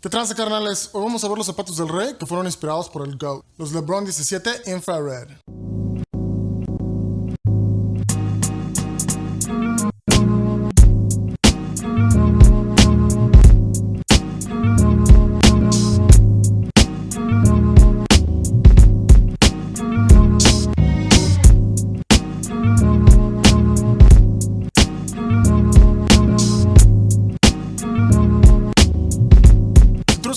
¿Qué trance carnales? Hoy vamos a ver los zapatos del rey que fueron inspirados por el GOAT, los LeBron 17 Infrared.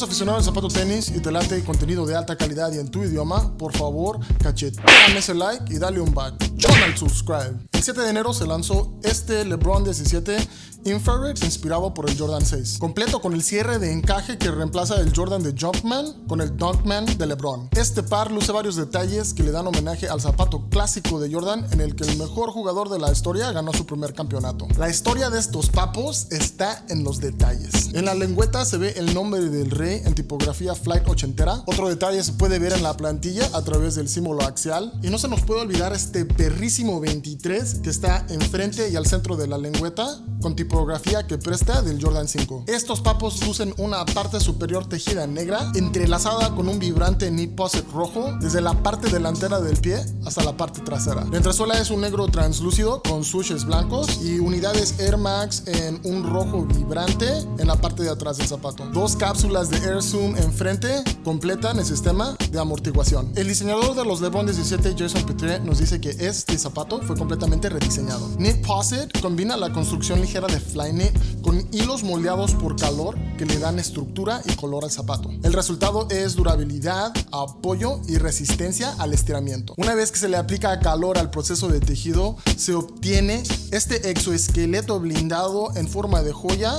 Si aficionado al zapato tenis y te late contenido de alta calidad y en tu idioma, por favor, cacheteame ese like y dale un back. al subscribe. El 7 de enero se lanzó este LeBron 17 Infrared inspirado por el Jordan 6, completo con el cierre de encaje que reemplaza el Jordan de Jumpman con el Dunkman de LeBron. Este par luce varios detalles que le dan homenaje al zapato clásico de Jordan en el que el mejor jugador de la historia ganó su primer campeonato. La historia de estos papos está en los detalles. En la lengüeta se ve el nombre del rey en tipografía flight ochentera. Otro detalle se puede ver en la plantilla a través del símbolo axial. Y no se nos puede olvidar este perrísimo 23 que está enfrente y al centro de la lengüeta con tipografía que presta del Jordan 5. Estos papos lucen una parte superior tejida negra, entrelazada con un vibrante knit poset rojo desde la parte delantera del pie hasta la parte trasera. La entresuela es un negro translúcido con sushes blancos y unidades Air Max en un rojo vibrante en la parte de atrás del zapato. Dos cápsulas de Air Zoom enfrente completan el sistema de amortiguación. El diseñador de los LeBron 17, Jason Petre, nos dice que este zapato fue completamente rediseñado. Knit Posit combina la construcción de Flyknit con hilos moldeados por calor que le dan estructura y color al zapato. El resultado es durabilidad, apoyo y resistencia al estiramiento. Una vez que se le aplica calor al proceso de tejido, se obtiene este exoesqueleto blindado en forma de joya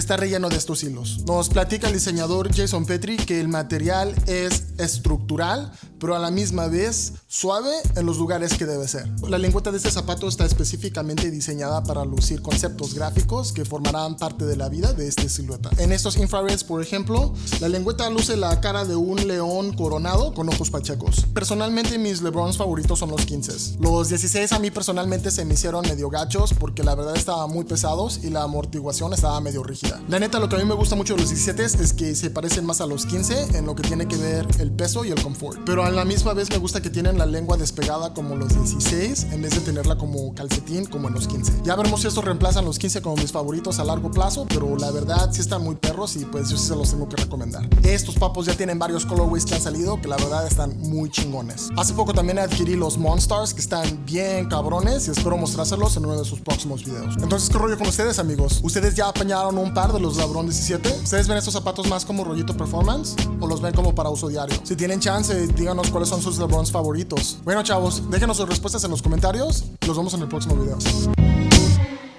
que está relleno de estos hilos. Nos platica el diseñador Jason Petri que el material es estructural, pero a la misma vez suave en los lugares que debe ser. La lengüeta de este zapato está específicamente diseñada para lucir conceptos gráficos que formarán parte de la vida de esta silueta. En estos infrareds, por ejemplo, la lengüeta luce la cara de un león coronado con ojos pachecos. Personalmente mis LeBrons favoritos son los 15. Los 16 a mí personalmente se me hicieron medio gachos porque la verdad estaban muy pesados y la amortiguación estaba medio rígida. La neta, lo que a mí me gusta mucho de los 17 es que se parecen más a los 15 en lo que tiene que ver el peso y el confort. Pero a la misma vez me gusta que tienen la lengua despegada como los 16 en vez de tenerla como calcetín como en los 15. Ya veremos si estos reemplazan los 15 como mis favoritos a largo plazo, pero la verdad sí están muy perros y pues yo sí se los tengo que recomendar. Estos papos ya tienen varios colorways que han salido que la verdad están muy chingones. Hace poco también adquirí los Monstars que están bien cabrones y espero mostrárselos en uno de sus próximos videos. Entonces, ¿qué rollo con ustedes amigos? ¿Ustedes ya apañaron un par de los LeBron 17? ¿Ustedes ven estos zapatos más como rollito performance o los ven como para uso diario? Si tienen chance, díganos cuáles son sus LeBrons favoritos. Bueno, chavos, déjenos sus respuestas en los comentarios. Los vemos en el próximo video.